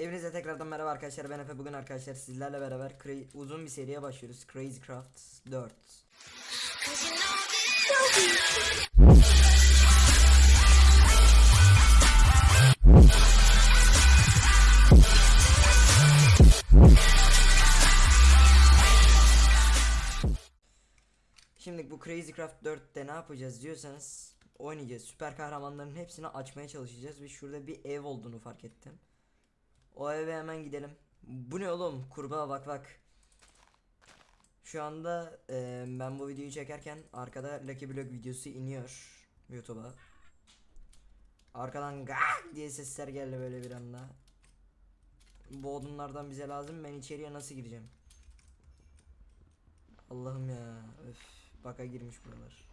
Hepinize tekrardan merhaba arkadaşlar ben Efe. Bugün arkadaşlar sizlerle beraber uzun bir seriye başlıyoruz. Crazy Craft 4 Şimdi bu Crazy Craft 4'te ne yapacağız diyorsanız oynayacağız. Süper kahramanların hepsini açmaya çalışacağız ve şurada bir ev olduğunu fark ettim O eve hemen gidelim. Bu ne oğlum? Kurbağa bak bak. Şu anda e, ben bu videoyu çekerken arkada Lucky Block videosu iniyor YouTube'a. Arkadan gak diye sesler geldi böyle bir anda. Bu odunlardan bize lazım. Ben içeriye nasıl gireceğim? Allah'ım ya öf. Baka girmiş buralar.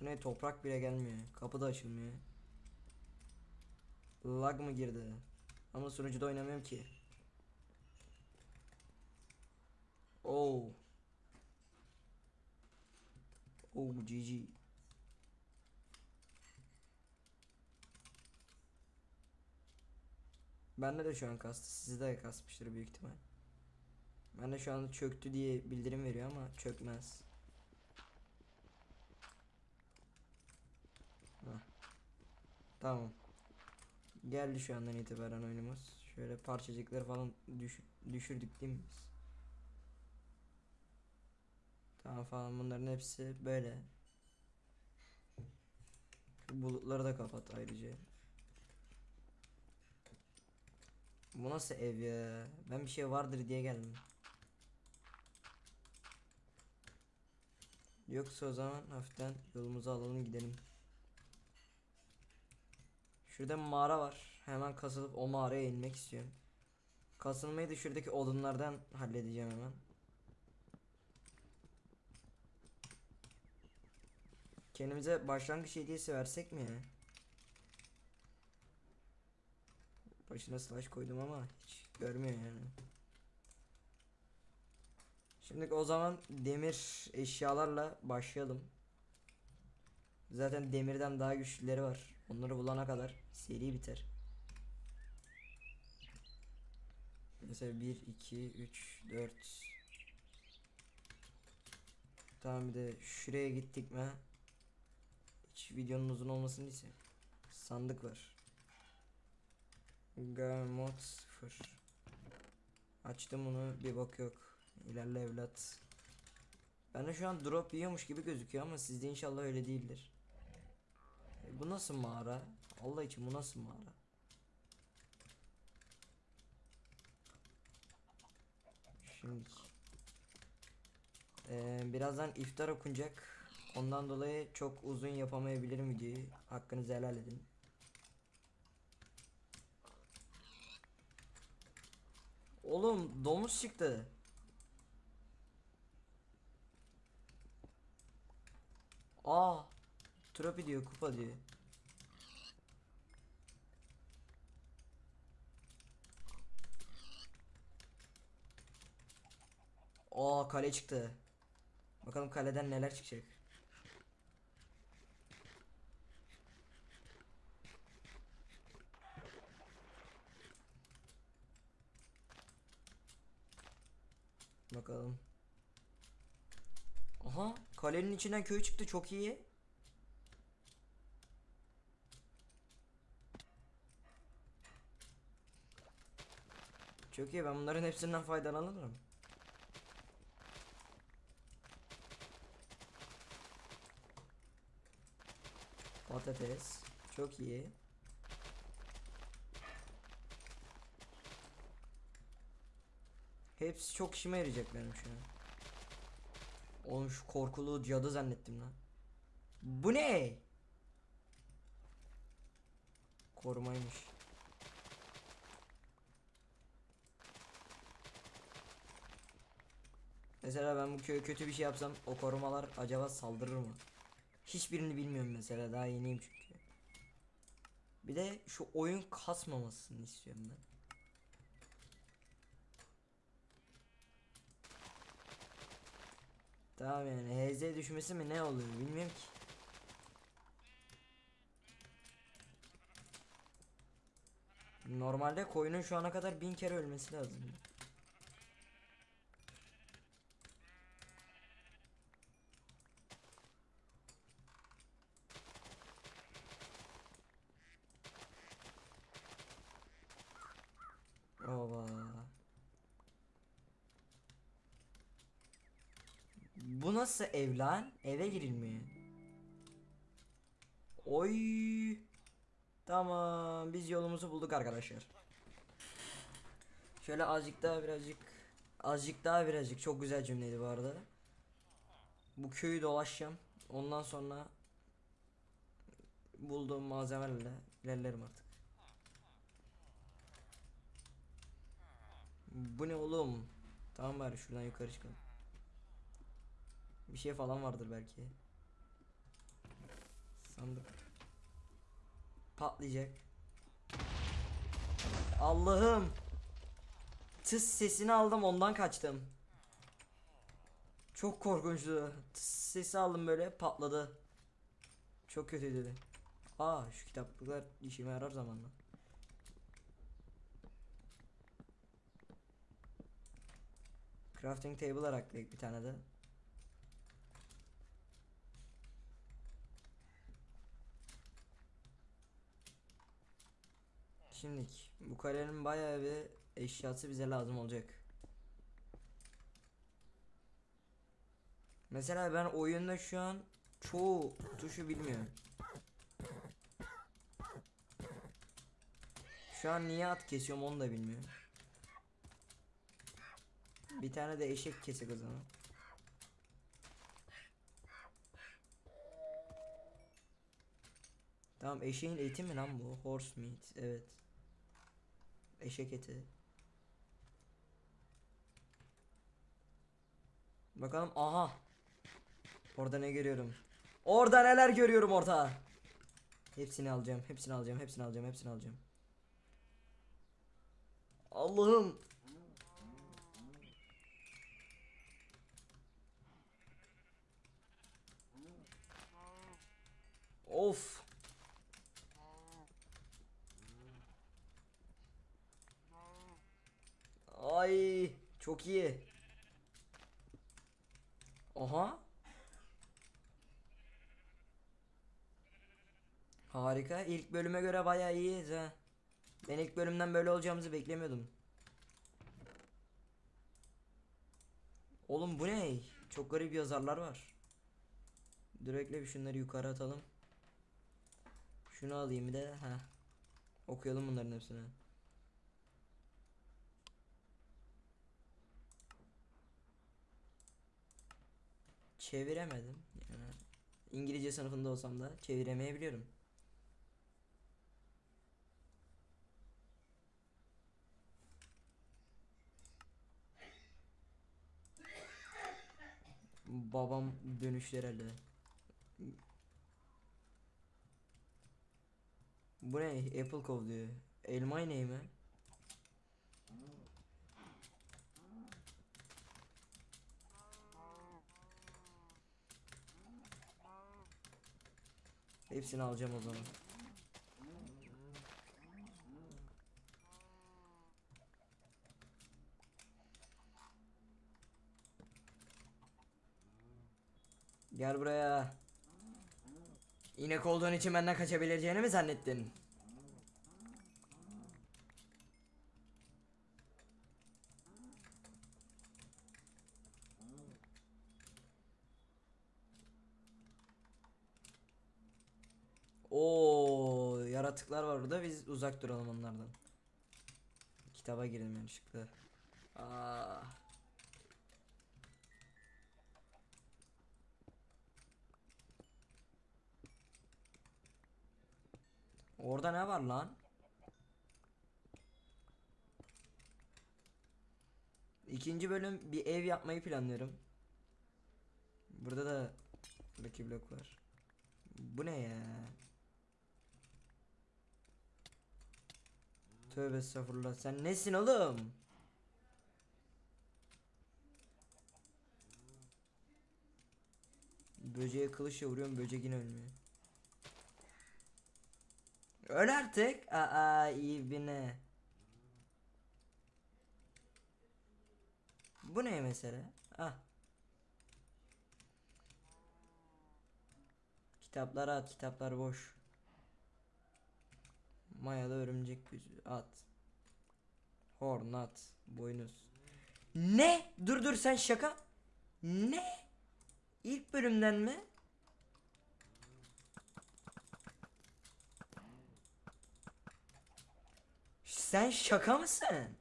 Bu ne? Toprak bile gelmiyor. Kapı da açılmıyor Lag mı girdi ama sunucuda oynamıyorum ki Oh Oh GG Bende de şu an kastı. Sizde de kasmıştır büyük ihtimal. Ben de şu an çöktü diye bildirim veriyor ama çökmez. Heh. Tamam. Geldi şu andan itibaren oyunumuz. Şöyle parçacıkları falan düş düşürdük değil mi biz? Tamam falan bunların hepsi böyle. Şu bulutları da kapat ayrıca. Bu nasıl ev ya? Ben bir şey vardır diye geldim. Yoksa o zaman hafiften yolumuzu alalım gidelim. Şurada mağara var. Hemen kasılıp o mağaraya inmek istiyorum. Kasılmayı da şuradaki odunlardan halledeceğim hemen. Kendimize başlangıç hediyesi versek mi ya? Başına slash koydum ama hiç görmüyor yani. Şimdi o zaman demir eşyalarla başlayalım. Zaten demirden daha güçlüleri var. Onları bulana kadar seri biter. Mesela 1, 2, 3, 4 Tamam bir de şuraya gittik mi? Hiç videonun uzun olmasını ise Sandık var. Gamot 0 Açtım bunu bir bak yok. İlerle evlat. Ben de şu an drop yiyormuş gibi gözüküyor ama sizde inşallah öyle değildir e, Bu nasıl mağara? Allah için bu nasıl mağara? Şimdi ee, birazdan iftar okunacak. Ondan dolayı çok uzun yapamayabilirim videoyu. Hakkınızı helal edin. Oğlum domuz çıktı. Aa, trofi diyor, kupa diyor. Aa, kale çıktı. Bakalım kaleden neler çıkacak. Bakalım. Aha kalenin içinden köy çıktı çok iyi. Çok iyi ben bunların hepsinden faydalanırım. Patates çok iyi. Hepsi çok işime yarayacak benim şu an. Oğlum şu korkulu cadı zannettim lan. Bu ne? Korumaymış. Mesela ben bu köye kötü bir şey yapsam o korumalar acaba saldırır mı? Hiçbirini bilmiyorum mesela daha yeniyim çünkü. Bir de şu oyun kasmamasını istiyorum ben. Tamam yani HZ düşmesi mi ne oluyor bilmiyorum ki. Normalde koyunun şu ana kadar bin kere ölmesi lazım. Bu nasıl ev? Eve girilmiyor. Oy. Tamam biz yolumuzu bulduk arkadaşlar. Şöyle azıcık daha birazcık azıcık daha birazcık çok güzel cümleydi bu arada. Bu köyü dolaşacağım. Ondan sonra bulduğum malzemelerle ilerlerim artık. Bu ne oğlum? Tamam bari şuradan yukarı çıkalım. Bir şey falan vardır belki. Sandık. Patlayacak. Allah'ım. Tıs sesini aldım ondan kaçtım. Çok korkunçtu. Tıs sesi aldım böyle patladı. Çok kötüydü. Aa şu kitaplıklar işime yarar zamanla. Crafting table araklayık bir tane de. Şimdilik bu kalenin bayağı bir eşyası bize lazım olacak. Mesela ben oyunda şu an çoğu tuşu bilmiyorum. Şu an niye at kesiyorum onu da bilmiyorum. Bir tane de eşek kesik o zaman. Tamam eşeğin eti mi lan bu? Horse meat. Evet. Eşek eti. Bakalım aha. Orada ne görüyorum? Orada neler görüyorum orta. Hepsini alacağım. Hepsini alacağım. Hepsini alacağım. Hepsini alacağım. Allah'ım. Of. Ay çok iyi. Aha. Harika. İlk bölüme göre bayağı iyiyiz ha. Ben ilk bölümden böyle olacağımızı beklemiyordum. Oğlum bu ne? Çok garip yazarlar var. Direkt bir şunları yukarı atalım. Şunu alayım bir de. Ha. Okuyalım bunların hepsini. Çeviremedim. Yani İngilizce sınıfında olsam da çeviremeyebiliyorum. Babam dönüşler elde. Bu ne? Apple Cove diyor. Elma ne mi? Hepsini alacağım o zaman. Gel buraya. İnek olduğun için benden kaçabileceğini mi zannettin? Oo, yaratıklar var orada. Biz uzak duralım onlardan. Kitaba girdim yanlışlıkla. Aa. Orada ne var lan? İkinci bölüm bir ev yapmayı planlıyorum. Burada da Lucky Block var. Bu ne ya? Tövbe estağfurullah. Sen nesin oğlum? Böceğe kılıçla vuruyorum böcek yine ölmüyor. Öl artık. Aa iyi bine. Bu ne mesela? Ah. Kitapları at, kitaplar boş. Mayalı örümcek yüzü at. Horn at, boynuz. Ne? Dur dur sen şaka. Ne? İlk bölümden mi? Sen şaka mısın?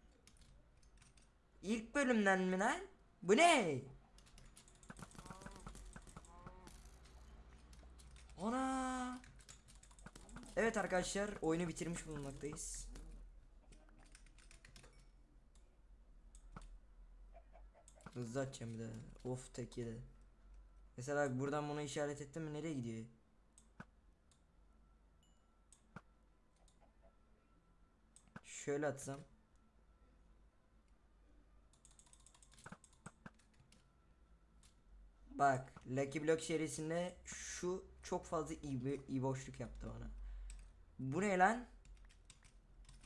İlk bölümden mi lan? Bu ne? Ana. Evet arkadaşlar oyunu bitirmiş bulunmaktayız. Hızlı açacağım bir de. Of tek yedi. Mesela buradan bunu işaret ettim mi nereye gidiyor? Şöyle atsam. Bak Lucky Block serisinde şu çok fazla iyi, boşluk yaptı bana. Bu ne lan?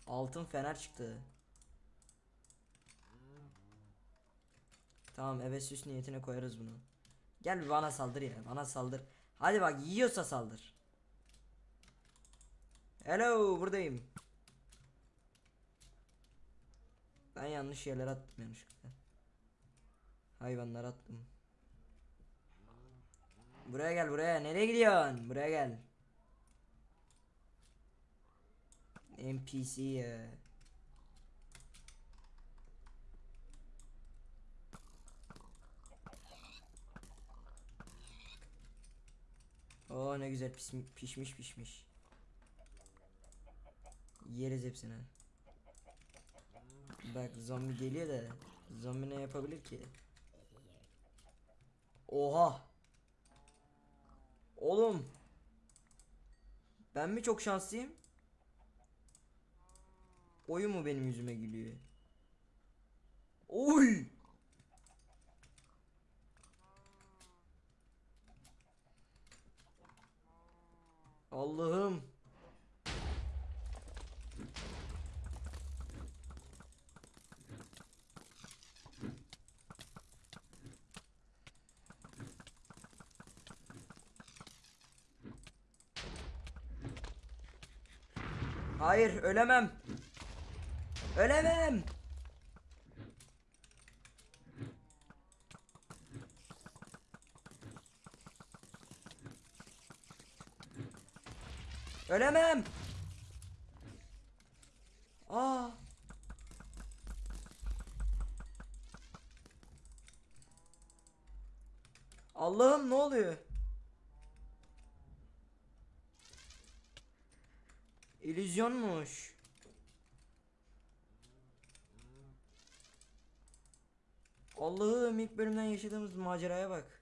Altın fener çıktı. Tamam eve süs niyetine koyarız bunu. Gel bana saldır ya bana saldır. Hadi bak yiyorsa saldır. Hello buradayım. Ben yanlış yerlere attım yanlışlıkla. Hayvanlar attım. Buraya gel buraya. Nereye gidiyorsun? Buraya gel. NPC ya. Oo ne güzel pişmiş pişmiş. Yeriz hepsini. Bak zombi geliyor da zombi ne yapabilir ki? Oha. Oğlum. Ben mi çok şanslıyım? Oyun mu benim yüzüme gülüyor? Oy. Allah'ım. Hayır ölemem. Ölemem. Ölemem. Aa. Allah'ım ne oluyor? İllüzyonmuş. Allah'ım ilk bölümden yaşadığımız maceraya bak.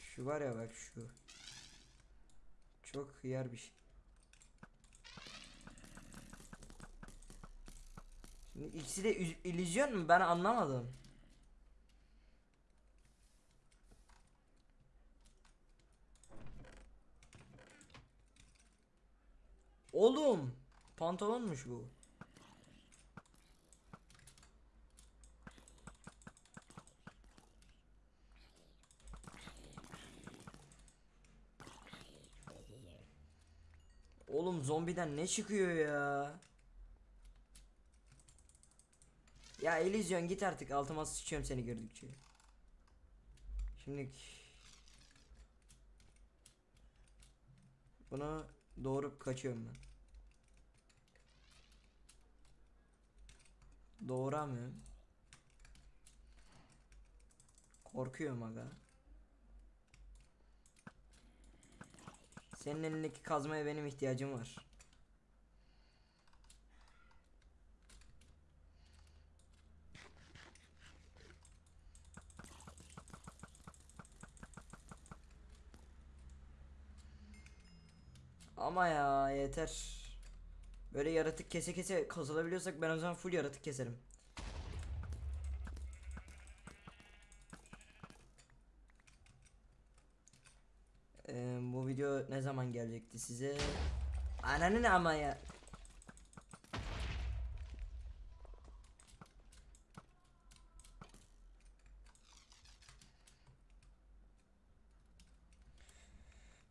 Şu var ya bak şu. Çok hıyar bir şey. Şimdi ikisi de üz- illüzyon mu? Ben anlamadım. Oğlum, pantolonmuş bu. Oğlum zombiden ne çıkıyor ya? Ya Elysian git artık altıma sıçıyorum seni gördükçe. Şimdi bunu doğurup kaçıyorum ben. Doğuramıyorum. Korkuyorum aga. Senin elindeki kazmaya benim ihtiyacım var. Ama ya yeter. Böyle yaratık kese kese kazılabiliyorsak ben o zaman full yaratık keserim. Ee, bu video ne zaman gelecekti size? Ananın ama ya.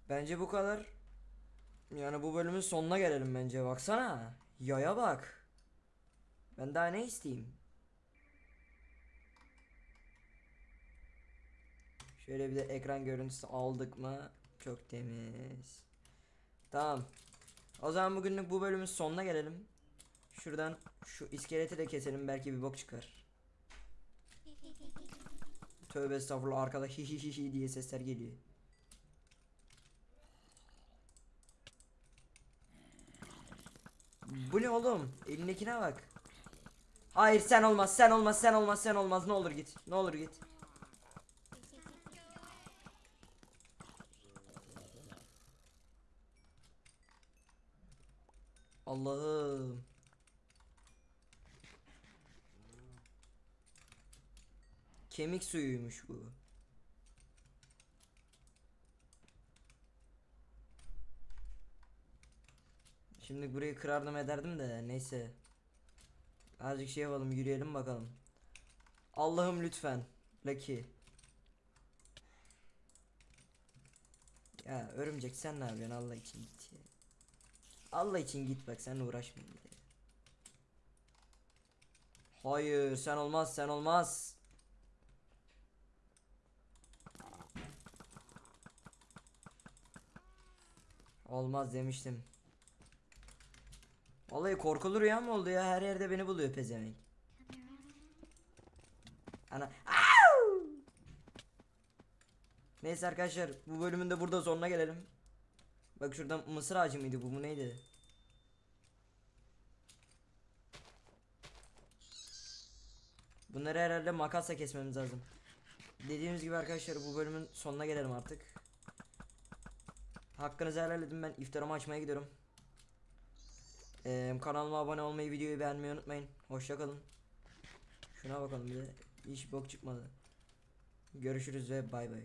Bence bu kadar. Yani bu bölümün sonuna gelelim bence. Baksana. Yaya bak. Ben daha ne isteyeyim? Şöyle bir de ekran görüntüsü aldık mı? Çok temiz. Tamam. O zaman bugünlük bu bölümün sonuna gelelim. Şuradan şu iskeleti de keselim belki bir bok çıkar. Tövbe estağfurullah arkada hi hi hi hi diye sesler geliyor. Bu ne oğlum? Elindekine bak. Hayır sen olmaz sen olmaz sen olmaz sen olmaz ne olur git ne olur git. Allah'ım. Kemik suyuymuş bu. Şimdi burayı kırardım ederdim de neyse. Azıcık şey yapalım yürüyelim bakalım. Allah'ım lütfen. Lucky. Ya örümcek sen ne yapıyorsun Allah için git ya. Allah için git bak sen uğraşma. Hayır sen olmaz sen olmaz. Olmaz demiştim. Vallahi korkulu rüya mı oldu ya? Her yerde beni buluyor pezevenk. Ana. Au! Neyse arkadaşlar bu bölümün de burada sonuna gelelim. Bak şurada mısır ağacı mıydı bu? Bu neydi? Bunları herhalde makasla kesmemiz lazım. Dediğimiz gibi arkadaşlar bu bölümün sonuna gelelim artık. Hakkınızı helal edin ben iftarımı açmaya gidiyorum. Ee, kanalıma abone olmayı, videoyu beğenmeyi unutmayın. Hoşça kalın. Şuna bakalım bir de hiç bok çıkmadı. Görüşürüz ve bay bay.